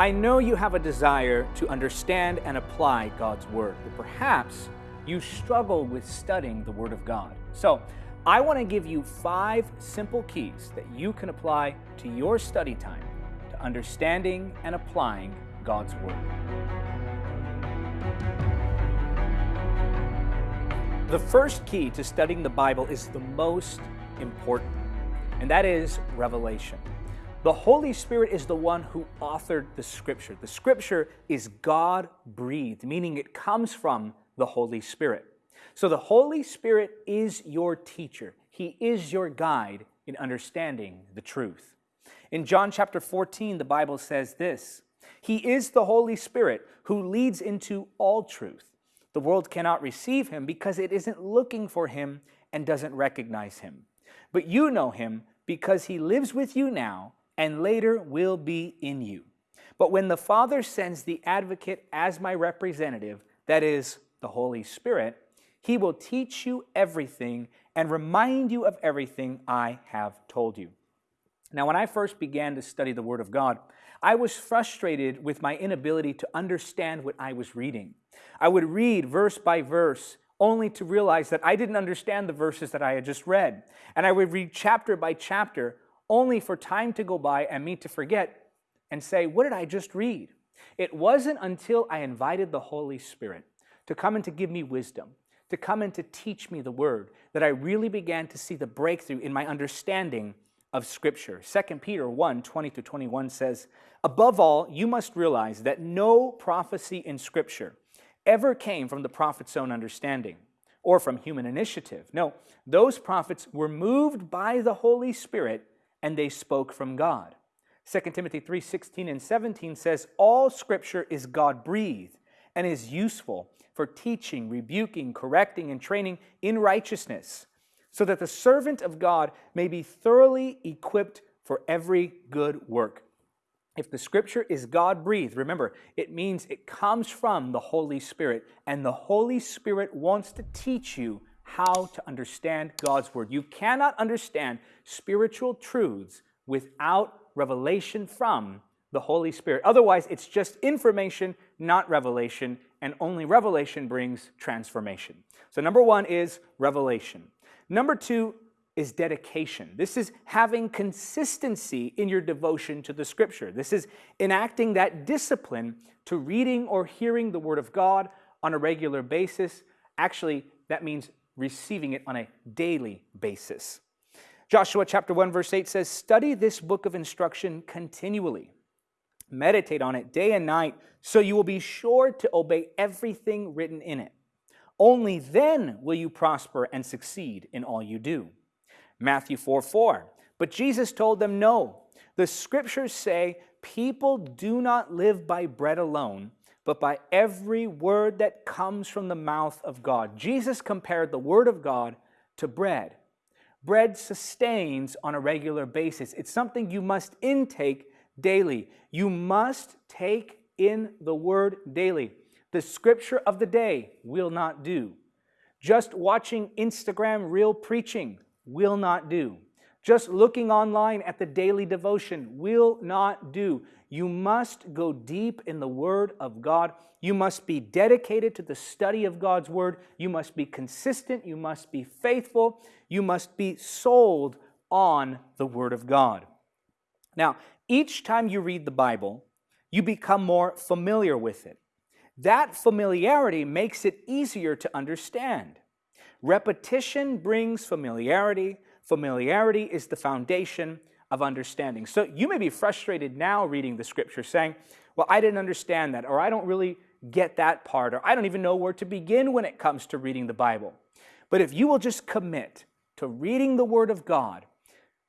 I know you have a desire to understand and apply God's Word, but perhaps you struggle with studying the Word of God. So, I want to give you five simple keys that you can apply to your study time to understanding and applying God's Word. The first key to studying the Bible is the most important, and that is revelation. The Holy Spirit is the one who authored the Scripture. The Scripture is God breathed, meaning it comes from the Holy Spirit. So the Holy Spirit is your teacher, He is your guide in understanding the truth. In John chapter 14, the Bible says this He is the Holy Spirit who leads into all truth. The world cannot receive him because it isn't looking for him and doesn't recognize him. But you know him because he lives with you now and later will be in you. But when the Father sends the advocate as my representative, that is, the Holy Spirit, he will teach you everything and remind you of everything I have told you. Now, when I first began to study the Word of God, I was frustrated with my inability to understand what I was reading. I would read verse by verse only to realize that I didn't understand the verses that I had just read. And I would read chapter by chapter only for time to go by and me to forget and say, What did I just read? It wasn't until I invited the Holy Spirit to come and to give me wisdom, to come and to teach me the Word, that I really began to see the breakthrough in my understanding of Scripture. 2 Peter 1 20 to 21 says, Above all, you must realize that no prophecy in Scripture ever came from the prophet's own understanding or from human initiative. No, those prophets were moved by the Holy Spirit and they spoke from God. 2 Timothy 3 16 and 17 says, All Scripture is God breathed and is useful for teaching, rebuking, correcting, and training in righteousness, so that the servant of God may be thoroughly equipped for every good work. If the scripture is God breathed, remember, it means it comes from the Holy Spirit, and the Holy Spirit wants to teach you how to understand God's word. You cannot understand spiritual truths without revelation from the Holy Spirit. Otherwise, it's just information, not revelation, and only revelation brings transformation. So, number one is revelation. Number two is dedication. This is having consistency in your devotion to the scripture. This is enacting that discipline to reading or hearing the word of God on a regular basis. Actually, that means receiving it on a daily basis. Joshua chapter 1 verse 8 says, "Study this book of instruction continually. Meditate on it day and night, so you will be sure to obey everything written in it. Only then will you prosper and succeed in all you do." Matthew 4 4. But Jesus told them, No. The scriptures say, People do not live by bread alone, but by every word that comes from the mouth of God. Jesus compared the word of God to bread. Bread sustains on a regular basis, it's something you must intake daily. You must take in the word daily. The scripture of the day will not do. Just watching Instagram reel preaching will not do. Just looking online at the daily devotion will not do. You must go deep in the Word of God. You must be dedicated to the study of God's Word. You must be consistent. You must be faithful. You must be sold on the Word of God. Now, each time you read the Bible, you become more familiar with it. That familiarity makes it easier to understand. Repetition brings familiarity. Familiarity is the foundation of understanding. So you may be frustrated now reading the scripture saying, well, I didn't understand that, or I don't really get that part, or I don't even know where to begin when it comes to reading the Bible. But if you will just commit to reading the Word of God,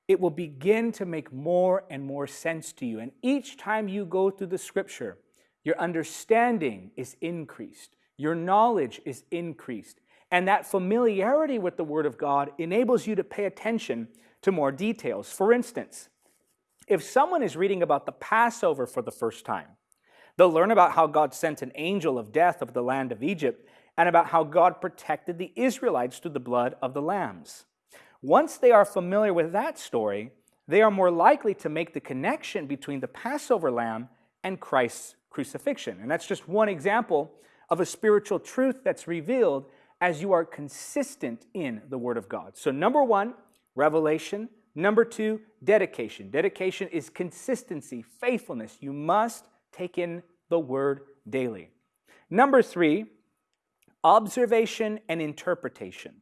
it will begin to make more and more sense to you. And each time you go through the scripture, your understanding is increased, your knowledge is increased, and that familiarity with the Word of God enables you to pay attention to more details. For instance, if someone is reading about the Passover for the first time, they'll learn about how God sent an angel of death of the land of Egypt and about how God protected the Israelites through the blood of the lambs. Once they are familiar with that story, they are more likely to make the connection between the Passover lamb and Christ's crucifixion. And that's just one example of a spiritual truth that's revealed as you are consistent in the Word of God. So, number one, revelation. Number two, dedication. Dedication is consistency, faithfulness. You must take in the Word daily. Number three, observation and interpretation.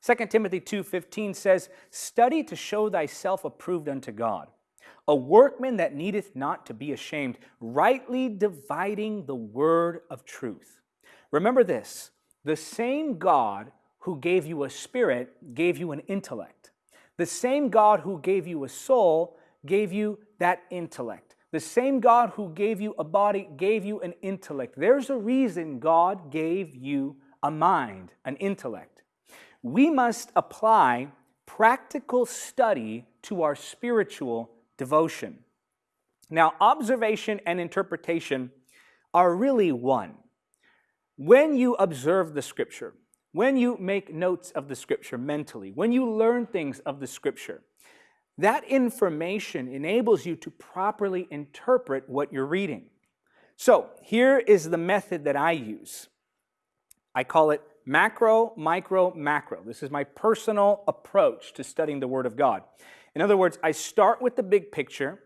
2 Timothy 2:15 says, "Study to show thyself approved unto God, a workman that needeth not to be ashamed, rightly dividing the word of truth." Remember this, the same God who gave you a spirit gave you an intellect. The same God who gave you a soul gave you that intellect. The same God who gave you a body gave you an intellect. There's a reason God gave you a mind, an intellect. We must apply practical study to our spiritual devotion. Now, observation and interpretation are really one. When you observe the scripture, when you make notes of the scripture mentally, when you learn things of the scripture, that information enables you to properly interpret what you're reading. So here is the method that I use. I call it macro, micro, macro. This is my personal approach to studying the Word of God. In other words, I start with the big picture,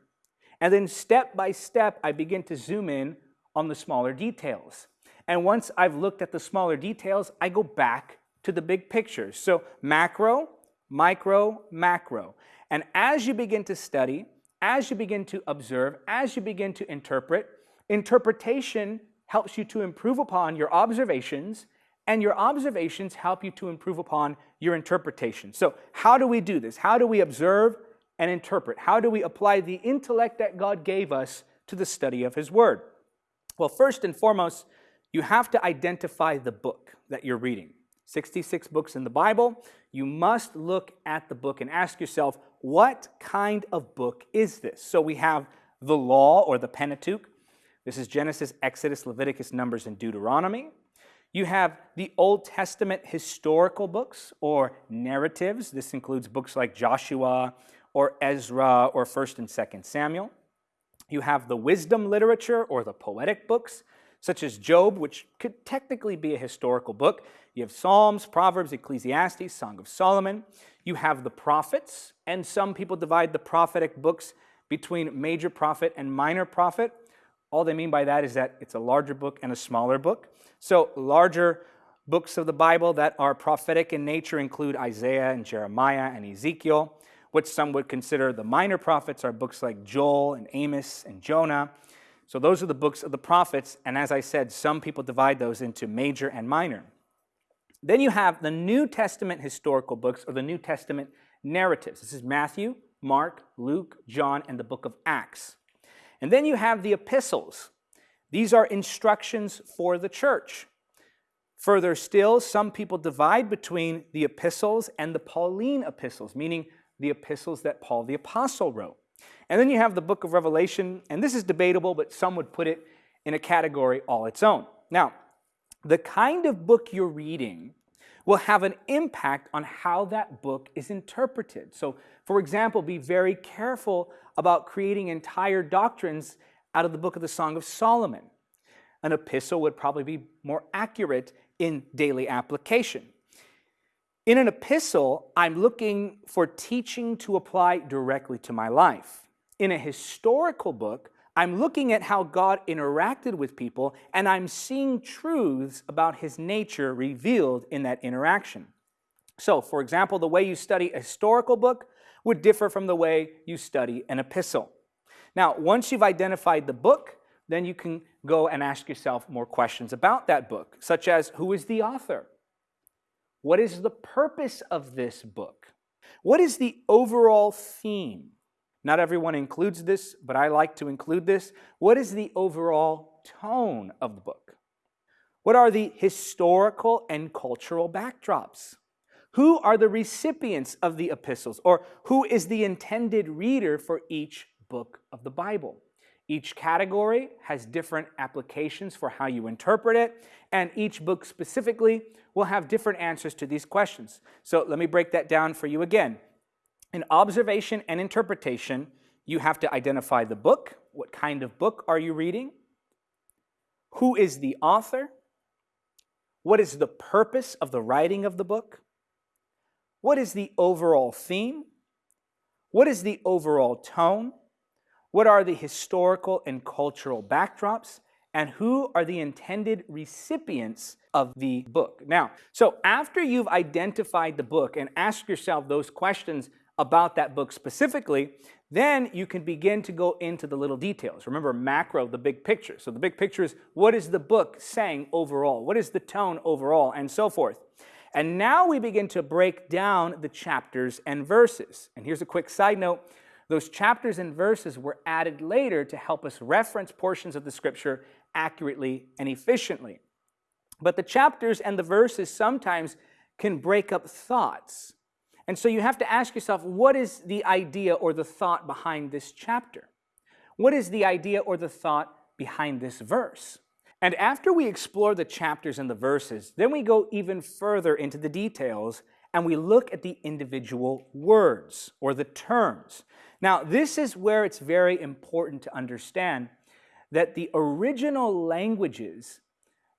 and then step by step, I begin to zoom in on the smaller details. And once I've looked at the smaller details, I go back to the big picture. So macro, micro, macro. And as you begin to study, as you begin to observe, as you begin to interpret, interpretation helps you to improve upon your observations, and your observations help you to improve upon your interpretation. So, how do we do this? How do we observe and interpret? How do we apply the intellect that God gave us to the study of His Word? Well, first and foremost, you have to identify the book that you're reading. 66 books in the Bible. You must look at the book and ask yourself, what kind of book is this? So we have the law or the Pentateuch. This is Genesis, Exodus, Leviticus, Numbers, and Deuteronomy. You have the Old Testament historical books or narratives. This includes books like Joshua or Ezra or 1st and 2nd Samuel. You have the wisdom literature or the poetic books, such as Job, which could technically be a historical book. You have Psalms, Proverbs, Ecclesiastes, Song of Solomon. You have the prophets, and some people divide the prophetic books between major prophet and minor prophet. All they mean by that is that it's a larger book and a smaller book. So, larger books of the Bible that are prophetic in nature include Isaiah and Jeremiah and Ezekiel. What some would consider the minor prophets are books like Joel and Amos and Jonah. So, those are the books of the prophets, and as I said, some people divide those into major and minor. Then you have the New Testament historical books or the New Testament narratives. This is Matthew, Mark, Luke, John, and the book of Acts. And then you have the epistles. These are instructions for the church. Further still, some people divide between the epistles and the Pauline epistles, meaning the epistles that Paul the Apostle wrote. And then you have the book of Revelation, and this is debatable, but some would put it in a category all its own. Now, the kind of book you're reading will have an impact on how that book is interpreted. So, for example, be very careful about creating entire doctrines out of the book of the Song of Solomon. An epistle would probably be more accurate in daily application. In an epistle, I'm looking for teaching to apply directly to my life. In a historical book, I'm looking at how God interacted with people and I'm seeing truths about his nature revealed in that interaction. So, for example, the way you study a historical book would differ from the way you study an epistle. Now, once you've identified the book, then you can go and ask yourself more questions about that book, such as who is the author? What is the purpose of this book? What is the overall theme? Not everyone includes this, but I like to include this. What is the overall tone of the book? What are the historical and cultural backdrops? Who are the recipients of the epistles, or who is the intended reader for each book of the Bible? Each category has different applications for how you interpret it, and each book specifically will have different answers to these questions. So let me break that down for you again. In observation and interpretation, you have to identify the book, What kind of book are you reading? Who is the author? What is the purpose of the writing of the book? What is the overall theme? What is the overall tone? What are the historical and cultural backdrops? And who are the intended recipients of the book? Now, so after you've identified the book and asked yourself those questions about that book specifically, then you can begin to go into the little details. Remember, macro, the big picture. So the big picture is what is the book saying overall? What is the tone overall? And so forth. And now we begin to break down the chapters and verses. And here's a quick side note. Those chapters and verses were added later to help us reference portions of the scripture accurately and efficiently. But the chapters and the verses sometimes can break up thoughts. And so you have to ask yourself, what is the idea or the thought behind this chapter? What is the idea or the thought behind this verse? And after we explore the chapters and the verses, then we go even further into the details and we look at the individual words or the terms. Now, this is where it's very important to understand that the original languages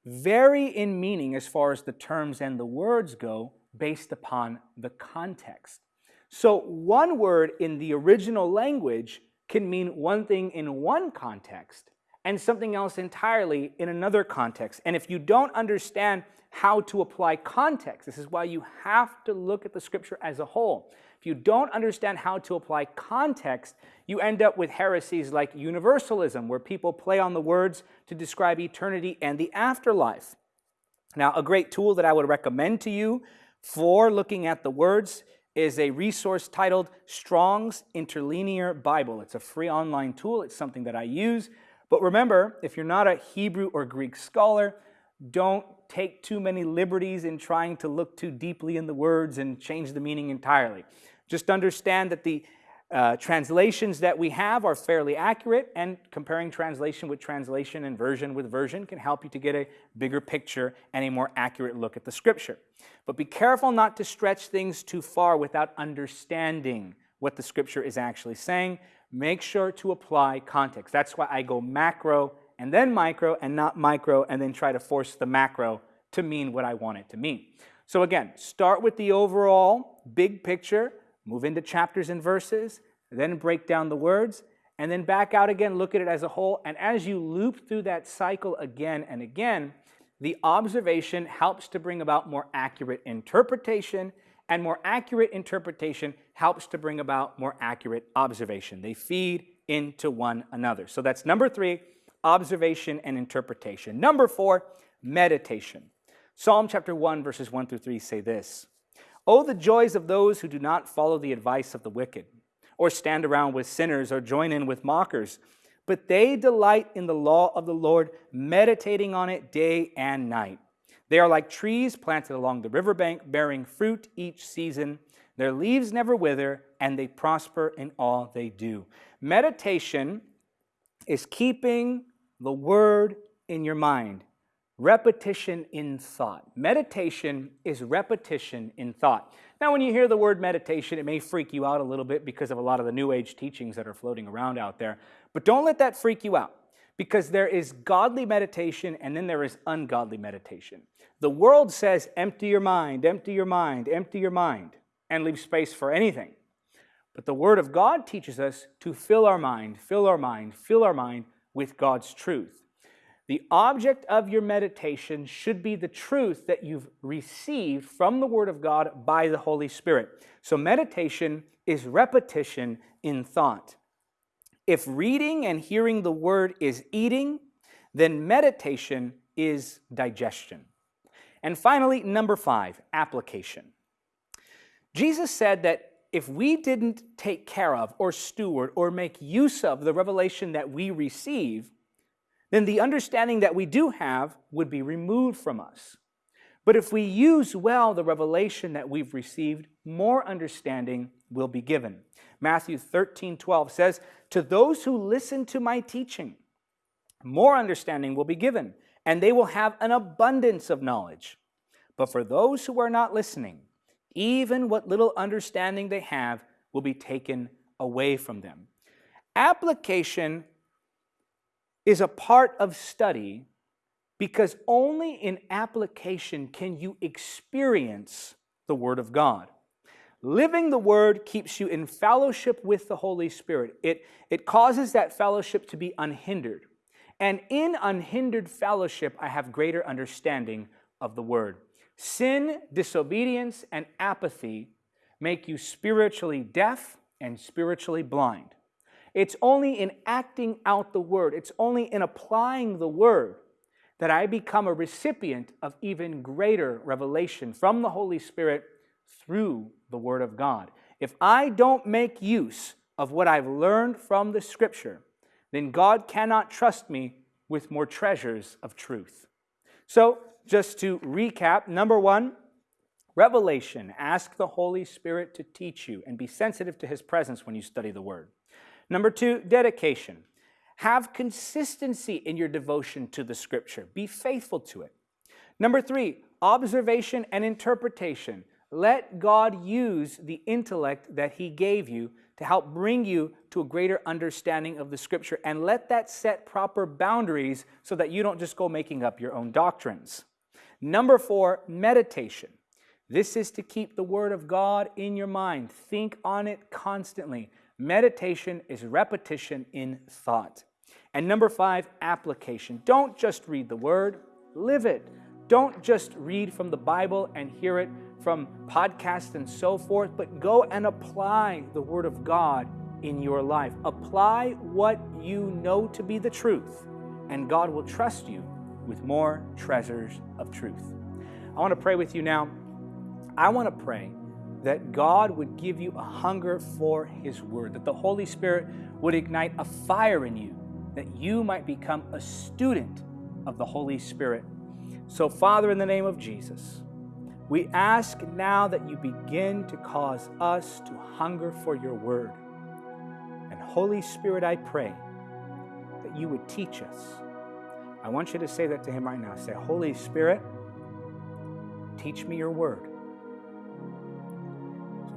vary in meaning as far as the terms and the words go based upon the context. So one word in the original language can mean one thing in one context and something else entirely in another context. And if you don't understand how to apply context, this is why you have to look at the scripture as a whole. If you don't understand how to apply context, you end up with heresies like universalism, where people play on the words to describe eternity and the afterlife. Now, a great tool that I would recommend to you for looking at the words is a resource titled Strong's Interlinear Bible. It's a free online tool. It's something that I use. But remember, if you're not a Hebrew or Greek scholar, don't take too many liberties in trying to look too deeply in the words and change the meaning entirely. Just understand that the uh, translations that we have are fairly accurate, and comparing translation with translation and version with version can help you to get a bigger picture and a more accurate look at the scripture. But be careful not to stretch things too far without understanding what the scripture is actually saying. Make sure to apply context. That's why I go macro and then micro and not micro and then try to force the macro to mean what I want it to mean. So again, start with the overall big picture, move into chapters and verses, then break down the words, and then back out again, look at it as a whole. And as you loop through that cycle again and again, the observation helps to bring about more accurate interpretation, and more accurate interpretation helps to bring about more accurate observation. They feed into one another. So that's number three, observation and interpretation. Number four, meditation. Psalm chapter 1, verses 1 through 3 say this Oh, the joys of those who do not follow the advice of the wicked, or stand around with sinners, or join in with mockers. But they delight in the law of the Lord, meditating on it day and night. They are like trees planted along the riverbank, bearing fruit each season. Their leaves never wither, and they prosper in all they do. Meditation is keeping the word in your mind repetition in thought. Meditation is repetition in thought. Now, when you hear the word meditation, it may freak you out a little bit because of a lot of the New Age teachings that are floating around out there. But don't let that freak you out because there is godly meditation and then there is ungodly meditation. The world says, empty your mind, empty your mind, empty your mind, and leave space for anything. But the Word of God teaches us to fill our mind, fill our mind, fill our mind with God's truth. The object of your meditation should be the truth that you've received from the Word of God by the Holy Spirit. So, meditation is repetition in thought. If reading and hearing the Word is eating, then meditation is digestion. And finally, number five, application. Jesus said that if we didn't take care of or steward or make use of the revelation that we receive, then the understanding that we do have would be removed from us. But if we use well the revelation that we've received, more understanding will be given. Matthew 13, 12 says, To those who listen to my teaching, more understanding will be given, and they will have an abundance of knowledge. But for those who are not listening, even what little understanding they have will be taken away from them. Application is a part of study because only in application can you experience the Word of God. Living the Word keeps you in fellowship with the Holy Spirit. It, it causes that fellowship to be unhindered. And in unhindered fellowship, I have greater understanding of the Word. Sin, disobedience, and apathy make you spiritually deaf and spiritually blind. It's only in acting out the Word, it's only in applying the Word that I become a recipient of even greater revelation from the Holy Spirit through the Word of God. If I don't make use of what I've learned from the Scripture, then God cannot trust me with more treasures of truth. So, just to recap number one, revelation. Ask the Holy Spirit to teach you and be sensitive to His presence when you study the Word. Number two, dedication. Have consistency in your devotion to the Scripture, be faithful to it. Number three, observation and interpretation. Let God use the intellect that He gave you to help bring you to a greater understanding of the Scripture and let that set proper boundaries so that you don't just go making up your own doctrines. Number four, meditation. This is to keep the Word of God in your mind. Think on it constantly. Meditation is repetition in thought. And number five, application. Don't just read the Word, live it. Don't just read from the Bible and hear it from podcasts and so forth, but go and apply the Word of God in your life. Apply what you know to be the truth, and God will trust you with more treasures of truth. I want to pray with you now. I want to pray that God would give you a hunger for His Word, that the Holy Spirit would ignite a fire in you, that you might become a student of the Holy Spirit. So, Father, in the name of Jesus, we ask now that you begin to cause us to hunger for your word. And Holy Spirit, I pray that you would teach us. I want you to say that to him right now. Say, Holy Spirit, teach me your word.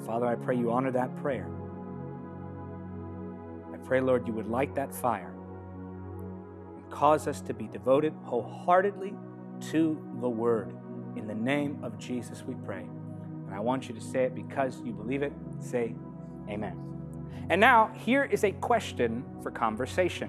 Father, I pray you honor that prayer. I pray, Lord, you would light that fire and cause us to be devoted wholeheartedly to the word. In the name of Jesus, we pray. And I want you to say it because you believe it. Say, Amen. And now, here is a question for conversation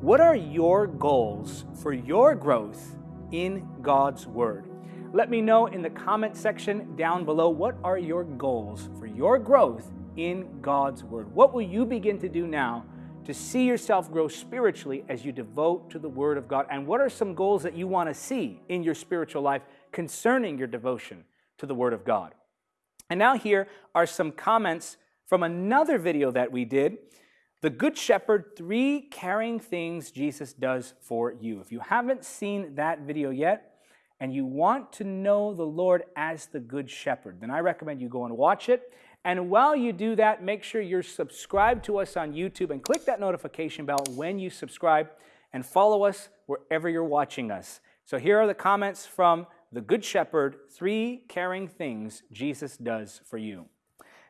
What are your goals for your growth in God's Word? Let me know in the comment section down below what are your goals for your growth in God's Word? What will you begin to do now to see yourself grow spiritually as you devote to the Word of God? And what are some goals that you want to see in your spiritual life concerning your devotion to the Word of God? And now, here are some comments from another video that we did The Good Shepherd Three Caring Things Jesus Does for You. If you haven't seen that video yet, and you want to know the Lord as the Good Shepherd, then I recommend you go and watch it. And while you do that, make sure you're subscribed to us on YouTube and click that notification bell when you subscribe and follow us wherever you're watching us. So here are the comments from the Good Shepherd Three Caring Things Jesus Does for You.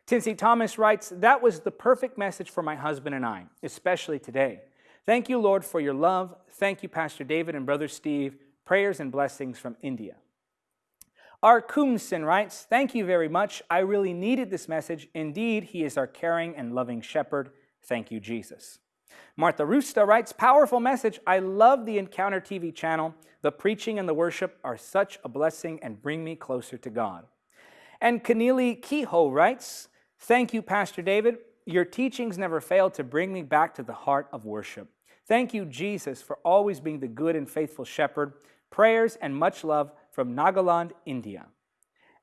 Tinsy Thomas writes, That was the perfect message for my husband and I, especially today. Thank you, Lord, for your love. Thank you, Pastor David and Brother Steve. Prayers and blessings from India. R. Kumsen writes, Thank you very much. I really needed this message. Indeed, he is our caring and loving shepherd. Thank you, Jesus. Martha Rusta writes, Powerful message. I love the Encounter TV channel. The preaching and the worship are such a blessing and bring me closer to God. And Keneally Kehoe writes, Thank you, Pastor David. Your teachings never fail to bring me back to the heart of worship. Thank you, Jesus, for always being the good and faithful shepherd. Prayers and much love from Nagaland, India.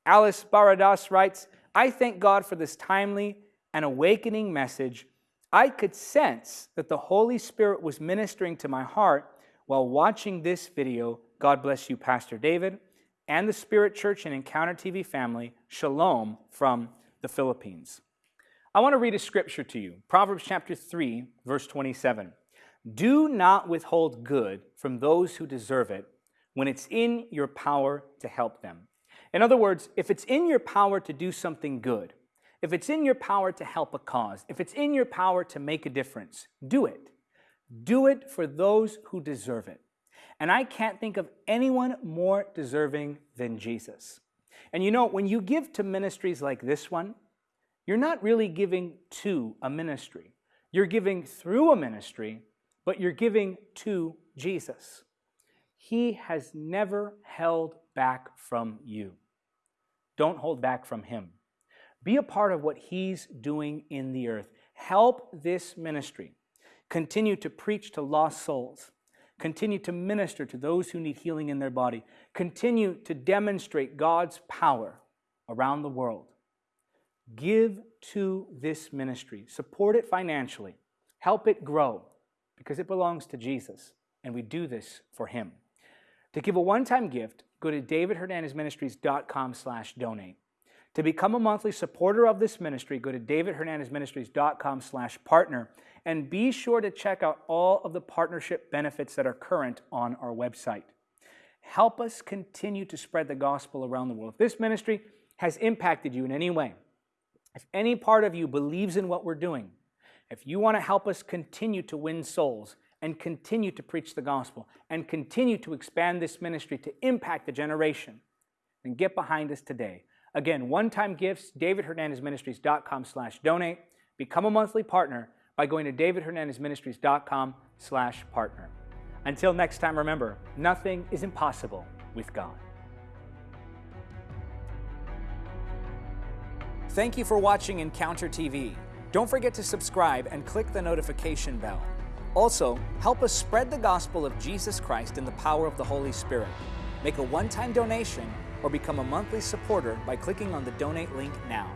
Alice Baradas writes, I thank God for this timely and awakening message. I could sense that the Holy Spirit was ministering to my heart while watching this video. God bless you, Pastor David, and the Spirit Church and Encounter TV family. Shalom from the Philippines. I want to read a scripture to you Proverbs chapter 3, verse 27. Do not withhold good from those who deserve it when it's in your power to help them. In other words, if it's in your power to do something good, if it's in your power to help a cause, if it's in your power to make a difference, do it. Do it for those who deserve it. And I can't think of anyone more deserving than Jesus. And you know, when you give to ministries like this one, you're not really giving to a ministry. You're giving through a ministry, but you're giving to Jesus. He has never held back from you. Don't hold back from Him. Be a part of what He's doing in the earth. Help this ministry. Continue to preach to lost souls. Continue to minister to those who need healing in their body. Continue to demonstrate God's power around the world. Give to this ministry. Support it financially. Help it grow because it belongs to Jesus, and we do this for Him. To give a one-time gift, go to davidhernandezministries.com slash donate. To become a monthly supporter of this ministry, go to davidhernandezministries.com slash partner and be sure to check out all of the partnership benefits that are current on our website. Help us continue to spread the gospel around the world. If this ministry has impacted you in any way, if any part of you believes in what we're doing, if you want to help us continue to win souls and continue to preach the gospel and continue to expand this ministry to impact the generation, And get behind us today. Again, one-time gifts, davidhernandezministries.com slash donate. Become a monthly partner by going to davidhernandezministries.com slash partner. Until next time, remember, nothing is impossible with God. Thank you for watching Encounter TV. Don't forget to subscribe and click the notification bell. Also, help us spread the gospel of Jesus Christ in the power of the Holy Spirit. Make a one-time donation or become a monthly supporter by clicking on the donate link now.